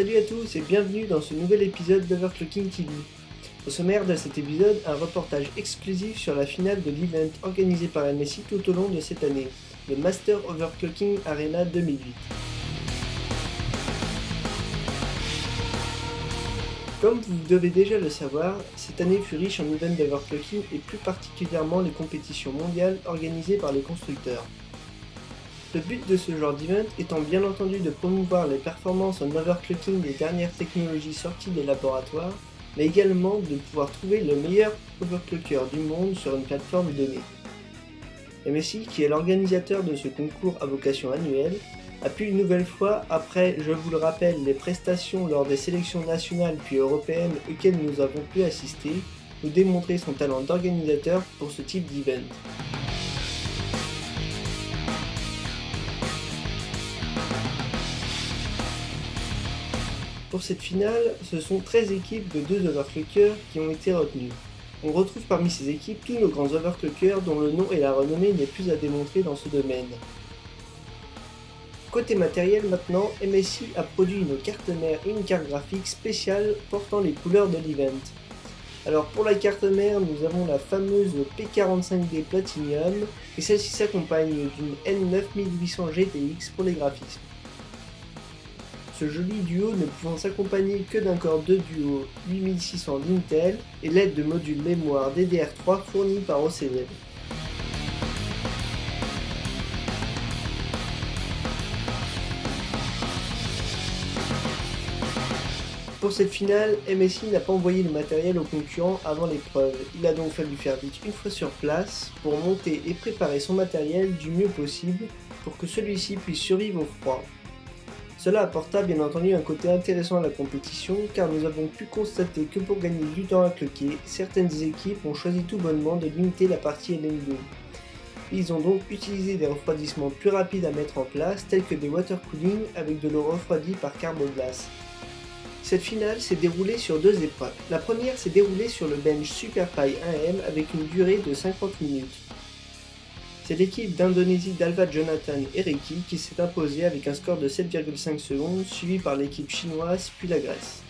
Salut à tous et bienvenue dans ce nouvel épisode d'Overclocking TV. Au sommaire de cet épisode, un reportage exclusif sur la finale de l'event organisé par MSI tout au long de cette année, le Master Overclocking Arena 2008. Comme vous devez déjà le savoir, cette année fut riche en events d'overclocking et plus particulièrement les compétitions mondiales organisées par les constructeurs. Le but de ce genre d'event étant bien entendu de promouvoir les performances en overclocking des dernières technologies sorties des laboratoires, mais également de pouvoir trouver le meilleur overclocker du monde sur une plateforme donnée. MSI, qui est l'organisateur de ce concours à vocation annuelle, a pu une nouvelle fois, après, je vous le rappelle, les prestations lors des sélections nationales puis européennes auxquelles nous avons pu assister, nous démontrer son talent d'organisateur pour ce type d'event. Pour cette finale, ce sont 13 équipes de 2 overclockers qui ont été retenues. On retrouve parmi ces équipes tous nos grands overclockers dont le nom et la renommée n'est plus à démontrer dans ce domaine. Côté matériel maintenant, MSI a produit une carte mère et une carte graphique spéciale portant les couleurs de l'event. Alors pour la carte mère, nous avons la fameuse P45D Platinum et celle-ci s'accompagne d'une N9800 GTX pour les graphismes. Ce joli duo ne pouvant s'accompagner que d'un corps de duo 8600 d'Intel et l'aide de modules mémoire DDR3 fournis par OCD. Pour cette finale, MSI n'a pas envoyé le matériel aux concurrents avant l'épreuve. Il a donc fallu faire vite une fois sur place pour monter et préparer son matériel du mieux possible pour que celui-ci puisse survivre au froid. Cela apporta bien entendu un côté intéressant à la compétition car nous avons pu constater que pour gagner du temps à cloquer, certaines équipes ont choisi tout bonnement de limiter la partie LM2. Ils ont donc utilisé des refroidissements plus rapides à mettre en place tels que des water cooling avec de l'eau refroidie par carboglace. Cette finale s'est déroulée sur deux épreuves. La première s'est déroulée sur le bench SuperPie 1M avec une durée de 50 minutes. C'est l'équipe d'Indonésie d'Alva Jonathan et Reiki qui s'est imposée avec un score de 7,5 secondes, suivi par l'équipe chinoise puis la Grèce.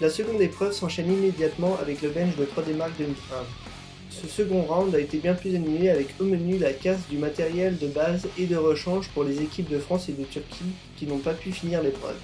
La seconde épreuve s'enchaîne immédiatement avec le bench de 3D Mark 2001. Ce second round a été bien plus animé avec au menu la casse du matériel de base et de rechange pour les équipes de France et de Turquie qui n'ont pas pu finir l'épreuve.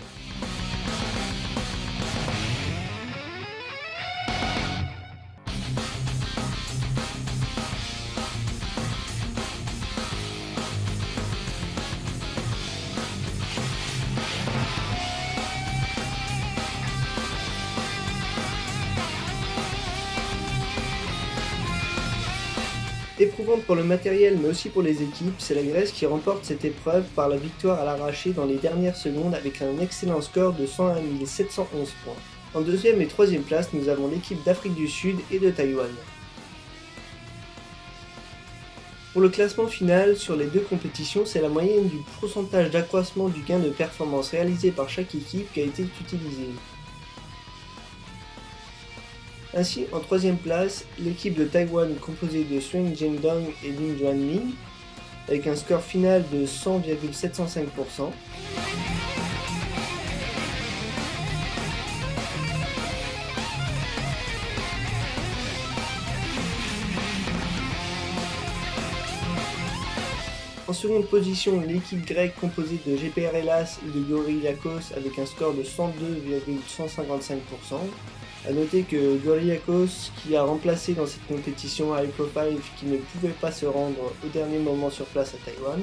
Éprouvante pour le matériel mais aussi pour les équipes, c'est la Grèce qui remporte cette épreuve par la victoire à l'arraché dans les dernières secondes avec un excellent score de 101 711 points. En deuxième et troisième place, nous avons l'équipe d'Afrique du Sud et de Taïwan. Pour le classement final, sur les deux compétitions, c'est la moyenne du pourcentage d'accroissement du gain de performance réalisé par chaque équipe qui a été utilisée. Ainsi, en troisième place, l'équipe de Taïwan composée de Suen Jingdong et Lin Juanmin, avec un score final de 100,705%. En seconde position, l'équipe grecque composée de GPR Hellas et de Gorillakos avec un score de 102,155%. A noter que Gorillakos, qui a remplacé dans cette compétition High Profile qui ne pouvait pas se rendre au dernier moment sur place à Taïwan.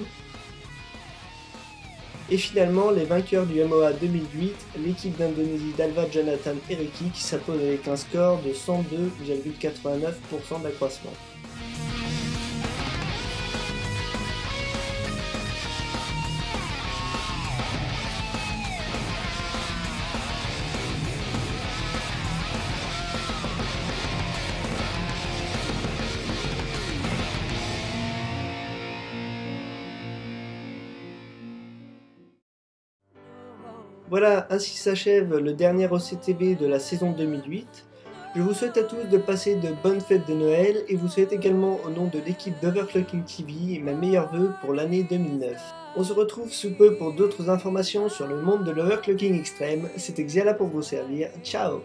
Et finalement, les vainqueurs du MOA 2008, l'équipe d'Indonésie d'Alva Jonathan Ereki qui s'impose avec un score de 102,89% d'accroissement. Voilà, ainsi s'achève le dernier OCTV de la saison 2008. Je vous souhaite à tous de passer de bonnes fêtes de Noël et vous souhaite également au nom de l'équipe d'Overclocking TV ma meilleure vœu pour l'année 2009. On se retrouve sous peu pour d'autres informations sur le monde de l'overclocking extrême, c'était Xiala pour vous servir, ciao